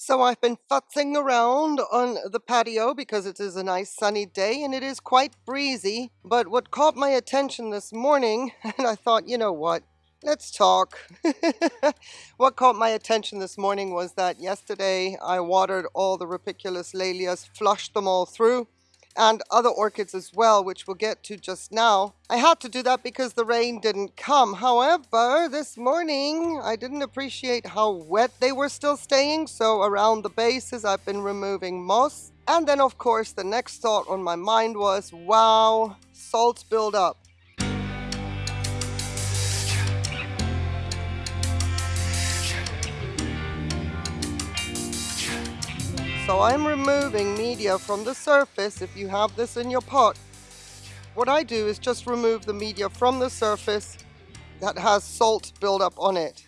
So I've been futzing around on the patio because it is a nice sunny day and it is quite breezy. But what caught my attention this morning, and I thought, you know what, let's talk. what caught my attention this morning was that yesterday I watered all the Rupicolous laelias, flushed them all through and other orchids as well, which we'll get to just now. I had to do that because the rain didn't come. However, this morning I didn't appreciate how wet they were still staying, so around the bases I've been removing moss. And then of course the next thought on my mind was, wow, salt buildup. So I'm removing media from the surface if you have this in your pot. What I do is just remove the media from the surface that has salt buildup on it.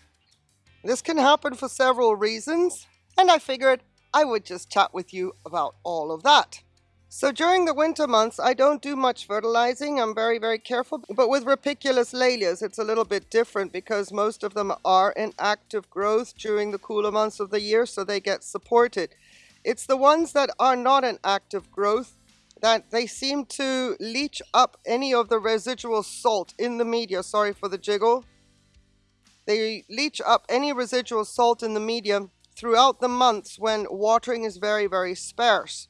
This can happen for several reasons, and I figured I would just chat with you about all of that. So during the winter months, I don't do much fertilizing. I'm very, very careful. But with Rupicolous laelias, it's a little bit different because most of them are in active growth during the cooler months of the year, so they get supported. It's the ones that are not an active growth that they seem to leach up any of the residual salt in the media. Sorry for the jiggle. They leach up any residual salt in the media throughout the months when watering is very, very sparse.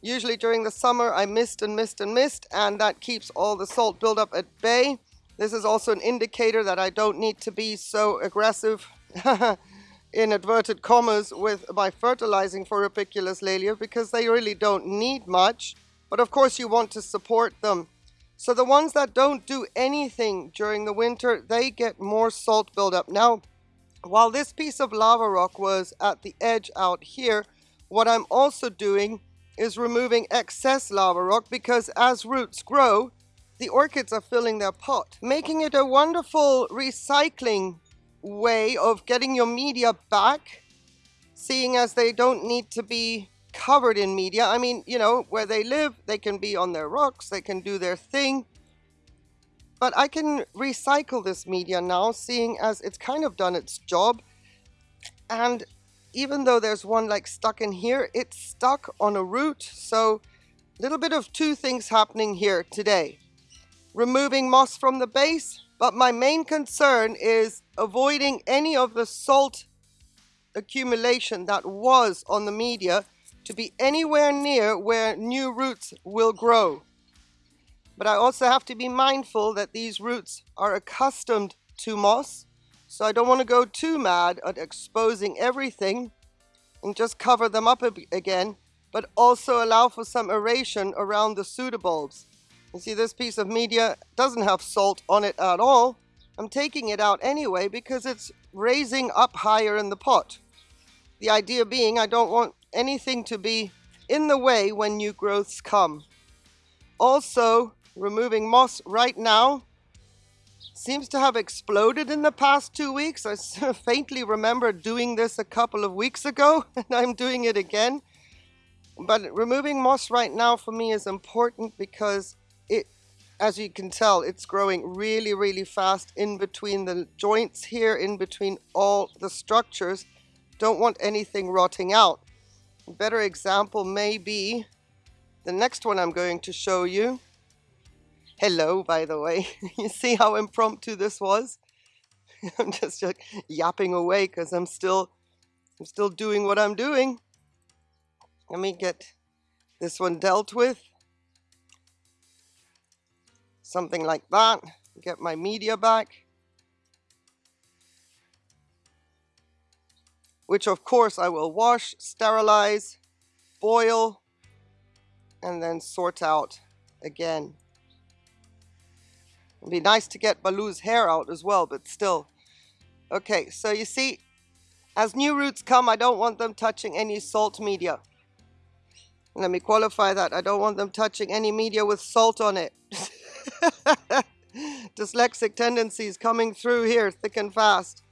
Usually during the summer, I mist and mist and mist, and that keeps all the salt buildup at bay. This is also an indicator that I don't need to be so aggressive in inverted commas with by fertilizing for Rupicolous laelia because they really don't need much. But of course you want to support them. So the ones that don't do anything during the winter, they get more salt buildup. Now, while this piece of lava rock was at the edge out here, what I'm also doing is removing excess lava rock because as roots grow, the orchids are filling their pot, making it a wonderful recycling way of getting your media back, seeing as they don't need to be covered in media. I mean, you know, where they live, they can be on their rocks, they can do their thing. But I can recycle this media now, seeing as it's kind of done its job. And even though there's one like stuck in here, it's stuck on a root. So a little bit of two things happening here today. Removing moss from the base, but my main concern is avoiding any of the salt accumulation that was on the media to be anywhere near where new roots will grow. But I also have to be mindful that these roots are accustomed to moss, so I don't want to go too mad at exposing everything and just cover them up again, but also allow for some aeration around the pseudobulbs. You see this piece of media doesn't have salt on it at all. I'm taking it out anyway because it's raising up higher in the pot. The idea being I don't want anything to be in the way when new growths come. Also, removing moss right now seems to have exploded in the past two weeks. I faintly remember doing this a couple of weeks ago and I'm doing it again. But removing moss right now for me is important because as you can tell, it's growing really, really fast in between the joints here, in between all the structures. Don't want anything rotting out. A better example may be the next one I'm going to show you. Hello, by the way. you see how impromptu this was? I'm just like yapping away because I'm still I'm still doing what I'm doing. Let me get this one dealt with something like that, get my media back. Which of course I will wash, sterilize, boil, and then sort out again. It'd be nice to get Baloo's hair out as well, but still. Okay, so you see, as new roots come, I don't want them touching any salt media. Let me qualify that. I don't want them touching any media with salt on it. Dyslexic tendencies coming through here thick and fast.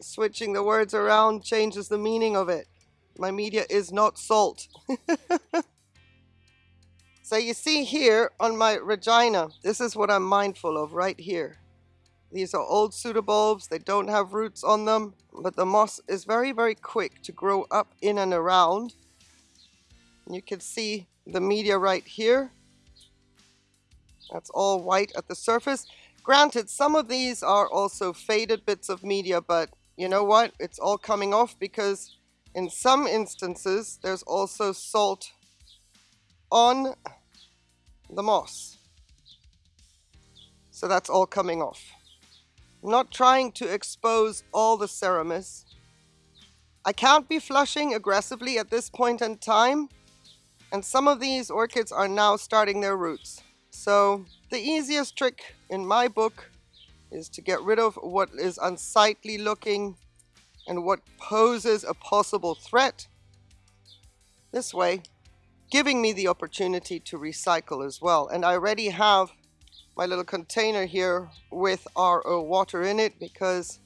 Switching the words around changes the meaning of it. My media is not salt. so you see here on my Regina, this is what I'm mindful of right here. These are old pseudobulbs. They don't have roots on them, but the moss is very, very quick to grow up in and around. You can see the media right here. That's all white at the surface. Granted, some of these are also faded bits of media, but you know what? It's all coming off because in some instances, there's also salt on the moss. So that's all coming off. I'm not trying to expose all the Seramis. I can't be flushing aggressively at this point in time. And some of these orchids are now starting their roots. So the easiest trick in my book is to get rid of what is unsightly looking and what poses a possible threat. This way, giving me the opportunity to recycle as well. And I already have my little container here with RO water in it because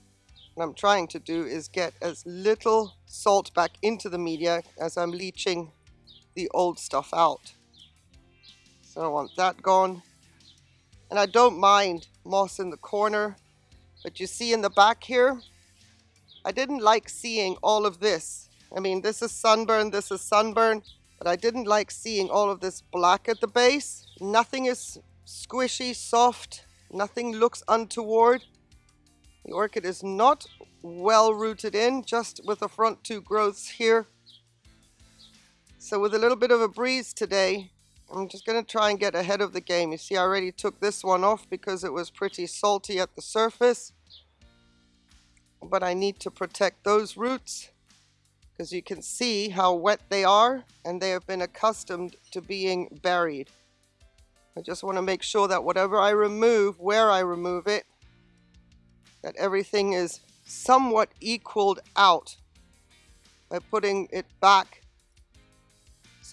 what I'm trying to do is get as little salt back into the media as I'm leaching the old stuff out. So I want that gone. And I don't mind moss in the corner, but you see in the back here, I didn't like seeing all of this. I mean, this is sunburn, this is sunburn, but I didn't like seeing all of this black at the base. Nothing is squishy, soft, nothing looks untoward. The orchid is not well rooted in, just with the front two growths here. So with a little bit of a breeze today, I'm just going to try and get ahead of the game. You see, I already took this one off because it was pretty salty at the surface. But I need to protect those roots because you can see how wet they are and they have been accustomed to being buried. I just want to make sure that whatever I remove, where I remove it, that everything is somewhat equaled out by putting it back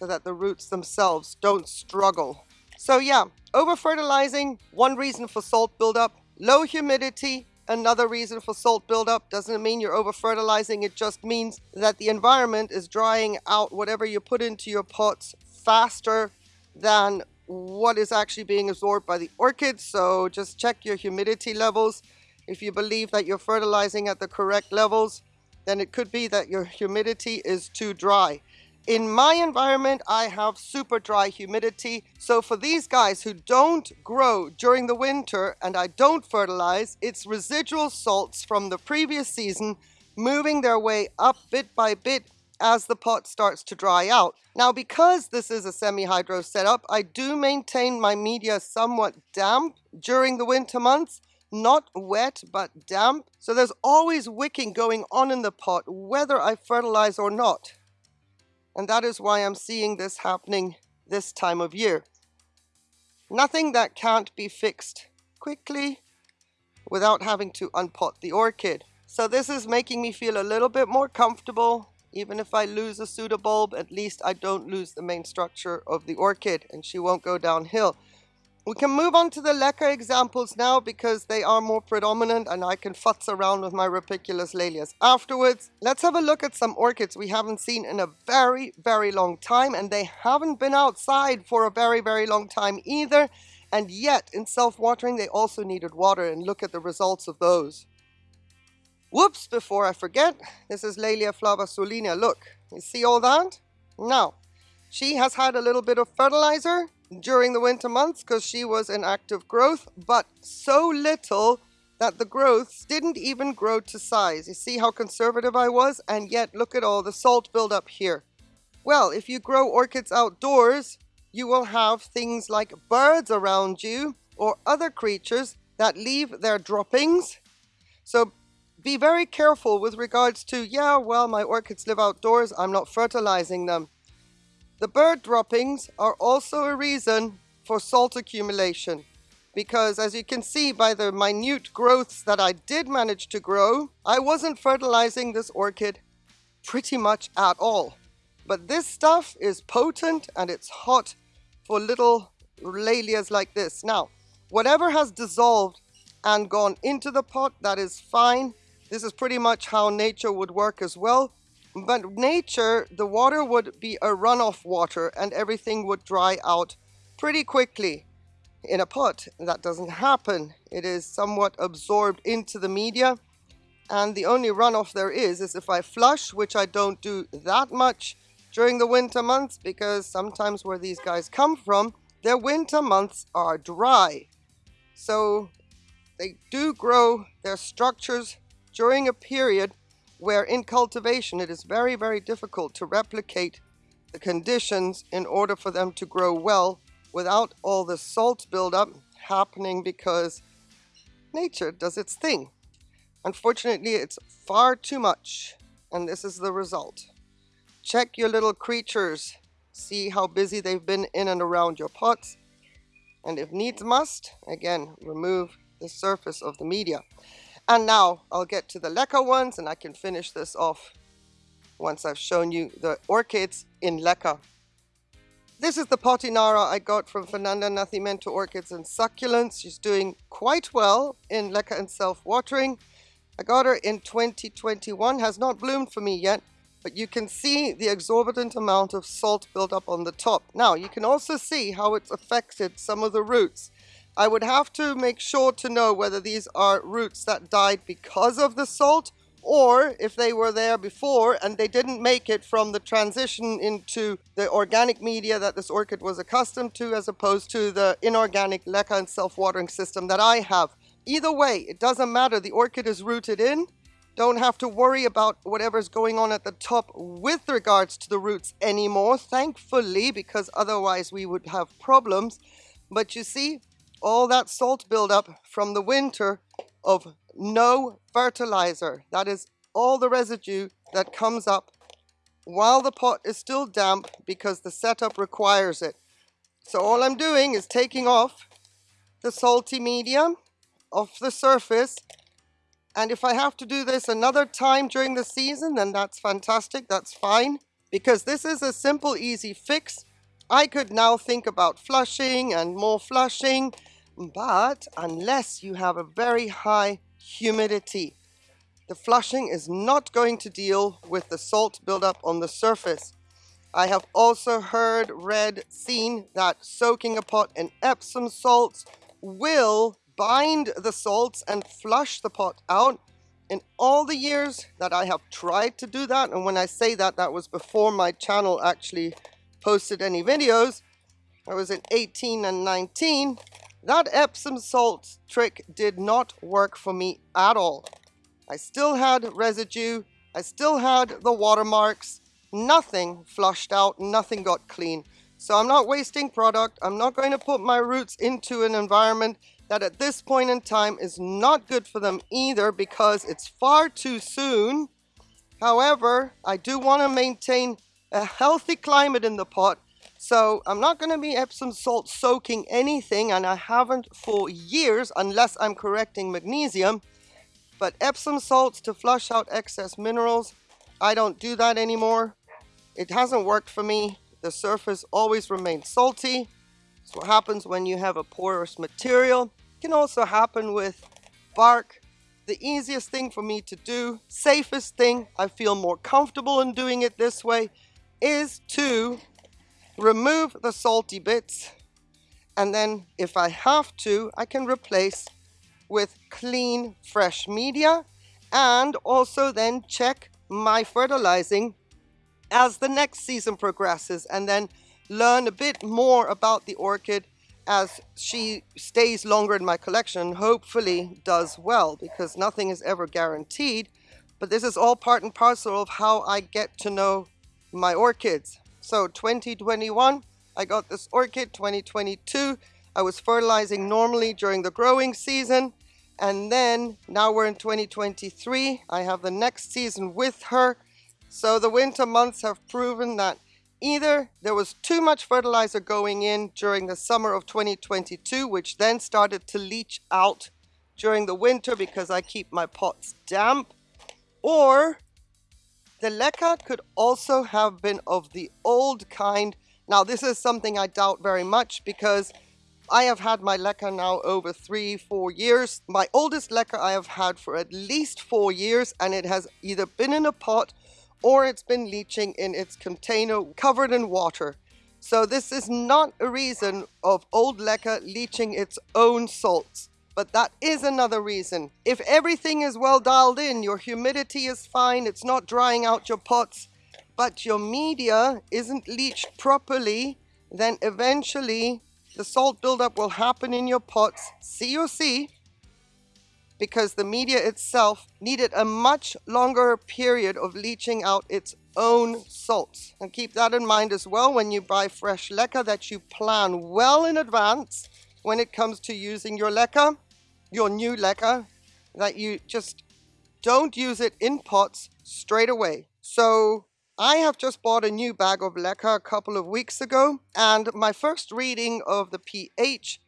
so that the roots themselves don't struggle. So yeah, over fertilizing, one reason for salt buildup, low humidity, another reason for salt buildup. Doesn't mean you're over fertilizing, it just means that the environment is drying out whatever you put into your pots faster than what is actually being absorbed by the orchids. So just check your humidity levels. If you believe that you're fertilizing at the correct levels, then it could be that your humidity is too dry. In my environment, I have super dry humidity. So for these guys who don't grow during the winter and I don't fertilize, it's residual salts from the previous season moving their way up bit by bit as the pot starts to dry out. Now, because this is a semi-hydro setup, I do maintain my media somewhat damp during the winter months not wet but damp. So there's always wicking going on in the pot, whether I fertilize or not. And that is why I'm seeing this happening this time of year. Nothing that can't be fixed quickly without having to unpot the orchid. So this is making me feel a little bit more comfortable. Even if I lose a pseudobulb, at least I don't lose the main structure of the orchid and she won't go downhill. We can move on to the LECA examples now because they are more predominant and I can futz around with my Rupicolous laelias afterwards. Let's have a look at some orchids we haven't seen in a very, very long time and they haven't been outside for a very, very long time either. And yet, in self-watering, they also needed water and look at the results of those. Whoops, before I forget, this is Laelia flavasulina. Look, you see all that? Now, she has had a little bit of fertilizer during the winter months because she was in active growth, but so little that the growths didn't even grow to size. You see how conservative I was? And yet look at all the salt buildup here. Well, if you grow orchids outdoors, you will have things like birds around you or other creatures that leave their droppings. So be very careful with regards to, yeah, well, my orchids live outdoors, I'm not fertilizing them. The bird droppings are also a reason for salt accumulation because as you can see by the minute growths that I did manage to grow, I wasn't fertilizing this orchid pretty much at all. But this stuff is potent and it's hot for little laelias like this. Now, whatever has dissolved and gone into the pot, that is fine. This is pretty much how nature would work as well. But nature, the water would be a runoff water and everything would dry out pretty quickly. in a pot. That doesn't happen. It is somewhat absorbed into the media and the only runoff there is is if I flush, which I don't do that much during the winter months because sometimes where these guys come from, their winter months are dry. So they do grow their structures during a period where in cultivation it is very, very difficult to replicate the conditions in order for them to grow well without all the salt buildup happening because nature does its thing. Unfortunately, it's far too much, and this is the result. Check your little creatures, see how busy they've been in and around your pots, and if needs must, again, remove the surface of the media. And now I'll get to the leca ones and I can finish this off once I've shown you the orchids in leca. This is the Potinara I got from Fernanda Nacimiento Orchids and Succulents. She's doing quite well in leca and self-watering. I got her in 2021, has not bloomed for me yet, but you can see the exorbitant amount of salt built up on the top. Now, you can also see how it's affected some of the roots. I would have to make sure to know whether these are roots that died because of the salt or if they were there before and they didn't make it from the transition into the organic media that this orchid was accustomed to as opposed to the inorganic leca and self-watering system that I have. Either way, it doesn't matter. The orchid is rooted in. Don't have to worry about whatever's going on at the top with regards to the roots anymore, thankfully, because otherwise we would have problems. But you see, all that salt buildup from the winter of no fertilizer. That is all the residue that comes up while the pot is still damp because the setup requires it. So all I'm doing is taking off the salty medium off the surface. And if I have to do this another time during the season, then that's fantastic. That's fine. Because this is a simple, easy fix. I could now think about flushing and more flushing. But unless you have a very high humidity, the flushing is not going to deal with the salt buildup on the surface. I have also heard, read, seen that soaking a pot in Epsom salts will bind the salts and flush the pot out. In all the years that I have tried to do that, and when I say that, that was before my channel actually posted any videos, I was in 18 and 19, that Epsom salt trick did not work for me at all. I still had residue, I still had the watermarks, nothing flushed out, nothing got clean. So I'm not wasting product, I'm not going to put my roots into an environment that at this point in time is not good for them either because it's far too soon. However, I do want to maintain a healthy climate in the pot. So I'm not going to be Epsom salt soaking anything and I haven't for years unless I'm correcting magnesium. But Epsom salts to flush out excess minerals, I don't do that anymore. It hasn't worked for me. The surface always remains salty. That's what happens when you have a porous material It can also happen with bark. The easiest thing for me to do, safest thing, I feel more comfortable in doing it this way, is to remove the salty bits and then if I have to, I can replace with clean, fresh media and also then check my fertilizing as the next season progresses and then learn a bit more about the orchid as she stays longer in my collection, hopefully does well because nothing is ever guaranteed. But this is all part and parcel of how I get to know my orchids. So 2021, I got this orchid. 2022, I was fertilizing normally during the growing season. And then now we're in 2023. I have the next season with her. So the winter months have proven that Either there was too much fertilizer going in during the summer of 2022, which then started to leach out during the winter because I keep my pots damp, or the leca could also have been of the old kind. Now, this is something I doubt very much because I have had my leca now over three, four years. My oldest leca I have had for at least four years, and it has either been in a pot or it's been leaching in its container covered in water. So this is not a reason of old leca leaching its own salts. But that is another reason. If everything is well dialed in, your humidity is fine, it's not drying out your pots, but your media isn't leached properly, then eventually the salt buildup will happen in your pots, COC, because the media itself needed a much longer period of leaching out its own salts. And keep that in mind as well when you buy fresh leca that you plan well in advance when it comes to using your leca, your new leca, that you just don't use it in pots straight away. So I have just bought a new bag of leca a couple of weeks ago and my first reading of the pH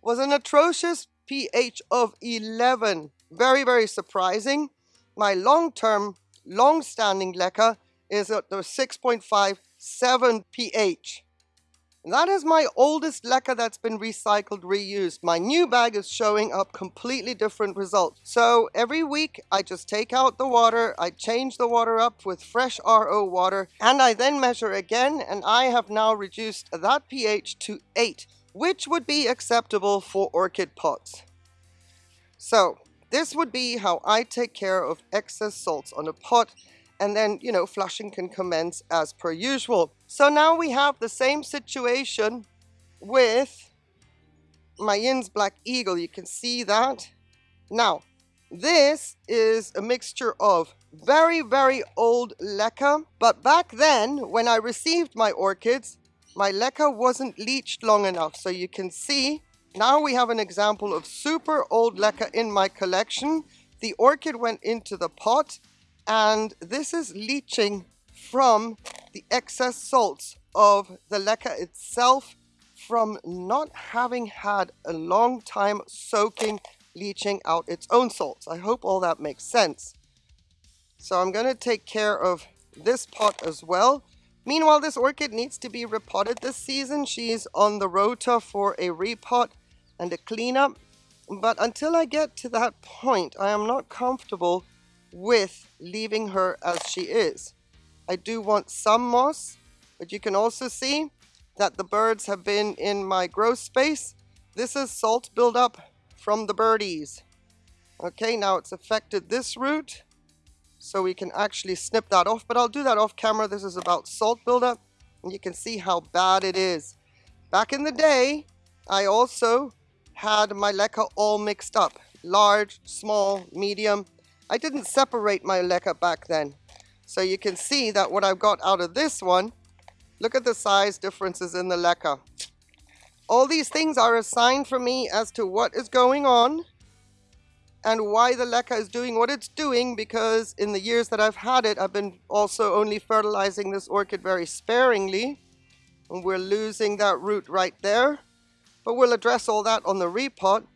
was an atrocious pH of 11. Very, very surprising. My long-term, long-standing leca is at the 6.57 pH. That is my oldest leca that's been recycled, reused. My new bag is showing up completely different results. So every week I just take out the water, I change the water up with fresh RO water, and I then measure again, and I have now reduced that pH to 8, which would be acceptable for orchid pots. So this would be how I take care of excess salts on a pot and then, you know, flushing can commence as per usual. So now we have the same situation with my Yin's Black Eagle. You can see that. Now, this is a mixture of very, very old leca, but back then, when I received my orchids, my leca wasn't leached long enough. So you can see, now we have an example of super old leca in my collection. The orchid went into the pot and this is leaching from the excess salts of the leca itself from not having had a long time soaking, leaching out its own salts. I hope all that makes sense. So I'm going to take care of this pot as well. Meanwhile, this orchid needs to be repotted this season. She's on the rota for a repot and a cleanup. But until I get to that point, I am not comfortable with leaving her as she is. I do want some moss, but you can also see that the birds have been in my grow space. This is salt buildup from the birdies. Okay, now it's affected this root, so we can actually snip that off, but I'll do that off camera. This is about salt buildup, and you can see how bad it is. Back in the day, I also had my leca all mixed up. Large, small, medium, I didn't separate my leca back then. So you can see that what I've got out of this one, look at the size differences in the leca. All these things are a sign for me as to what is going on and why the leca is doing what it's doing because in the years that I've had it, I've been also only fertilizing this orchid very sparingly. And we're losing that root right there. But we'll address all that on the repot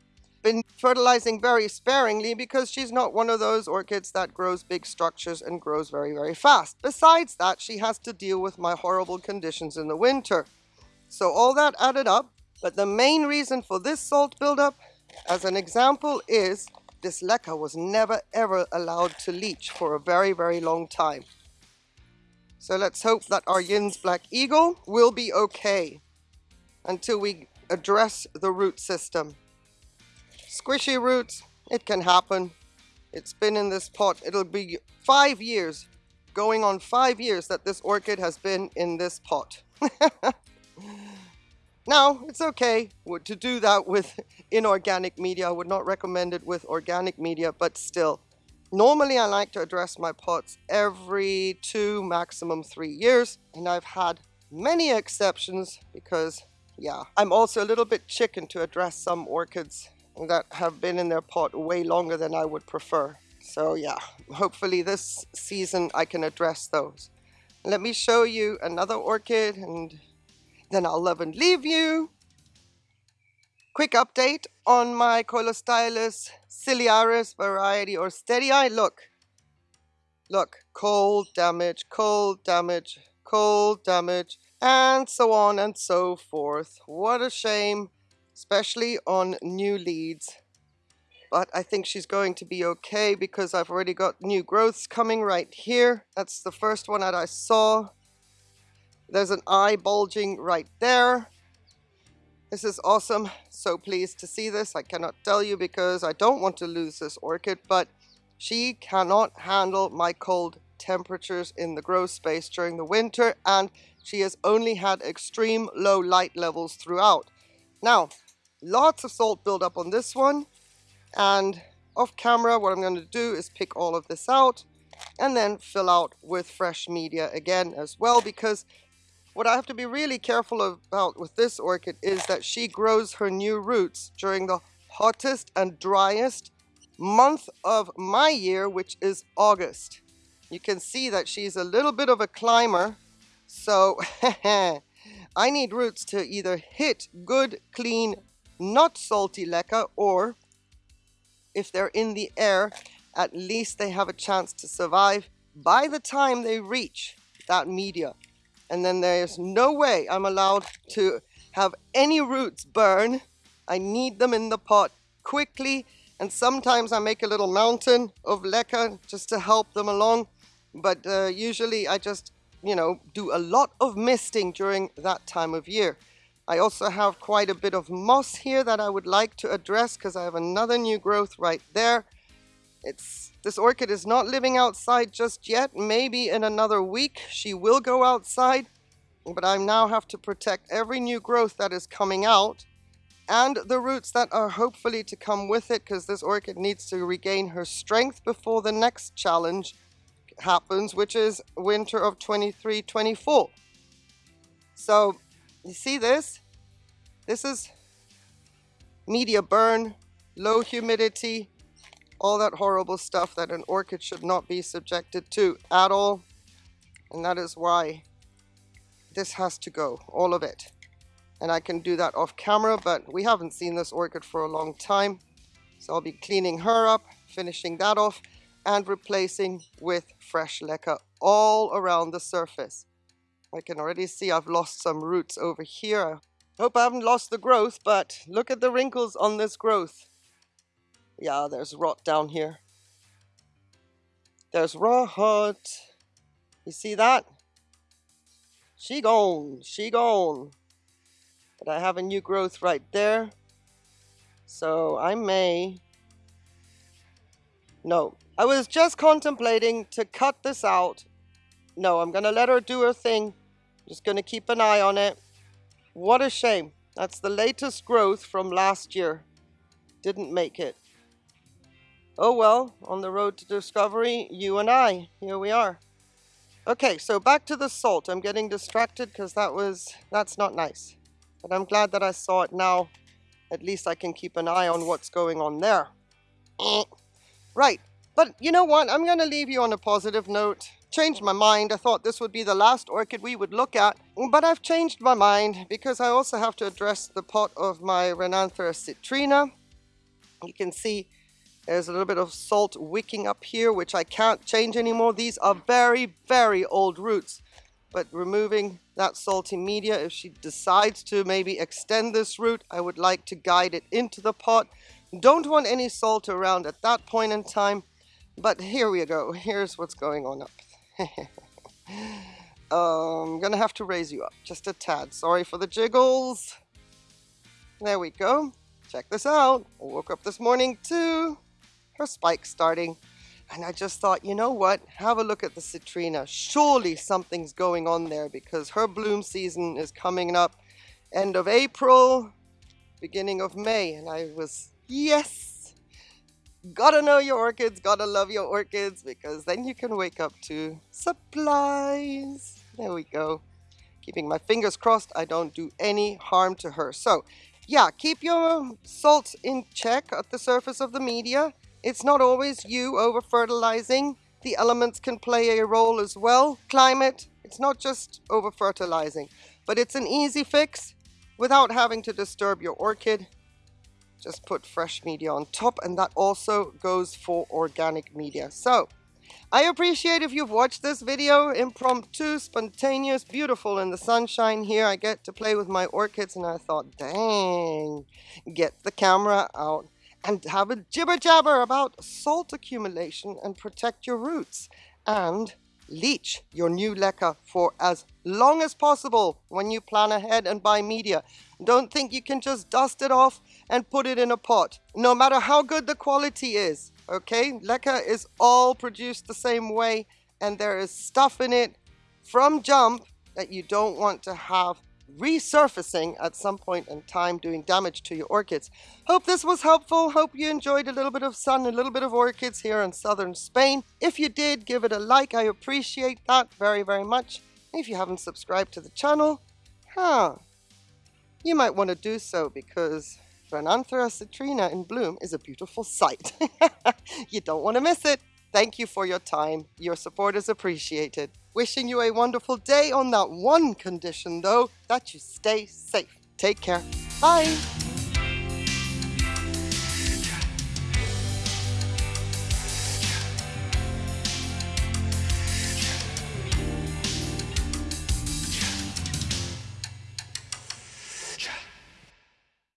been fertilizing very sparingly because she's not one of those orchids that grows big structures and grows very, very fast. Besides that, she has to deal with my horrible conditions in the winter. So all that added up, but the main reason for this salt buildup, as an example, is this leca was never ever allowed to leach for a very, very long time. So let's hope that our Yin's Black Eagle will be okay until we address the root system. Squishy roots, it can happen. It's been in this pot. It'll be five years, going on five years that this orchid has been in this pot. now, it's okay to do that with inorganic media. I would not recommend it with organic media, but still. Normally, I like to address my pots every two, maximum three years. And I've had many exceptions because, yeah, I'm also a little bit chicken to address some orchids that have been in their pot way longer than I would prefer. So yeah, hopefully this season I can address those. Let me show you another orchid and then I'll love and leave you. Quick update on my Coilostylis ciliaris variety or steady eye. Look, look, cold damage, cold damage, cold damage, and so on and so forth. What a shame especially on new leads. But I think she's going to be okay because I've already got new growths coming right here. That's the first one that I saw. There's an eye bulging right there. This is awesome. So pleased to see this. I cannot tell you because I don't want to lose this orchid, but she cannot handle my cold temperatures in the grow space during the winter and she has only had extreme low light levels throughout. Now, lots of salt buildup on this one and off camera what I'm going to do is pick all of this out and then fill out with fresh media again as well because what I have to be really careful about with this orchid is that she grows her new roots during the hottest and driest month of my year, which is August. You can see that she's a little bit of a climber, so I need roots to either hit good, clean, not salty leca, or if they're in the air, at least they have a chance to survive by the time they reach that media and then there's no way I'm allowed to have any roots burn. I need them in the pot quickly and sometimes I make a little mountain of leca just to help them along but uh, usually I just you know do a lot of misting during that time of year. I also have quite a bit of moss here that I would like to address because I have another new growth right there. It's This orchid is not living outside just yet. Maybe in another week she will go outside. But I now have to protect every new growth that is coming out and the roots that are hopefully to come with it because this orchid needs to regain her strength before the next challenge happens, which is winter of 23-24. So you see this? This is media burn, low humidity, all that horrible stuff that an orchid should not be subjected to at all. And that is why this has to go, all of it. And I can do that off camera, but we haven't seen this orchid for a long time. So I'll be cleaning her up, finishing that off, and replacing with fresh leca all around the surface. I can already see I've lost some roots over here. Hope I haven't lost the growth, but look at the wrinkles on this growth. Yeah, there's rot down here. There's rot. You see that? She gone. She gone. But I have a new growth right there. So I may... No. I was just contemplating to cut this out. No, I'm to let her do her thing. Just going to keep an eye on it. What a shame. That's the latest growth from last year. Didn't make it. Oh well, on the road to discovery, you and I, here we are. Okay, so back to the salt. I'm getting distracted because that was, that's not nice. But I'm glad that I saw it now. At least I can keep an eye on what's going on there. Right, but you know what? I'm going to leave you on a positive note. Changed my mind. I thought this would be the last orchid we would look at. But I've changed my mind because I also have to address the pot of my Renanthera citrina. You can see there's a little bit of salt wicking up here, which I can't change anymore. These are very, very old roots. But removing that salty media, if she decides to maybe extend this root, I would like to guide it into the pot. Don't want any salt around at that point in time. But here we go. Here's what's going on up. I'm um, gonna have to raise you up just a tad. Sorry for the jiggles. There we go. Check this out. I woke up this morning too her spike starting. And I just thought, you know what? Have a look at the citrina. Surely something's going on there because her bloom season is coming up end of April, beginning of May. And I was, yes, gotta know your orchids, gotta love your orchids because then you can wake up to supplies. There we go. Keeping my fingers crossed I don't do any harm to her. So yeah, keep your salt in check at the surface of the media. It's not always you over-fertilizing. The elements can play a role as well. Climate, it's not just over-fertilizing, but it's an easy fix without having to disturb your orchid. Just put fresh media on top and that also goes for organic media. So, I appreciate if you've watched this video, impromptu, spontaneous, beautiful in the sunshine here. I get to play with my orchids and I thought, dang, get the camera out and have a jibber jabber about salt accumulation and protect your roots. And leach your new leca for as long as possible when you plan ahead and buy media. Don't think you can just dust it off and put it in a pot, no matter how good the quality is, okay? Leca is all produced the same way and there is stuff in it from jump that you don't want to have resurfacing at some point in time doing damage to your orchids. Hope this was helpful. Hope you enjoyed a little bit of sun, a little bit of orchids here in southern Spain. If you did, give it a like. I appreciate that very, very much. If you haven't subscribed to the channel, huh, you might want to do so because Renanthera citrina in bloom is a beautiful sight. you don't want to miss it. Thank you for your time. Your support is appreciated. Wishing you a wonderful day on that one condition, though, that you stay safe. Take care. Bye.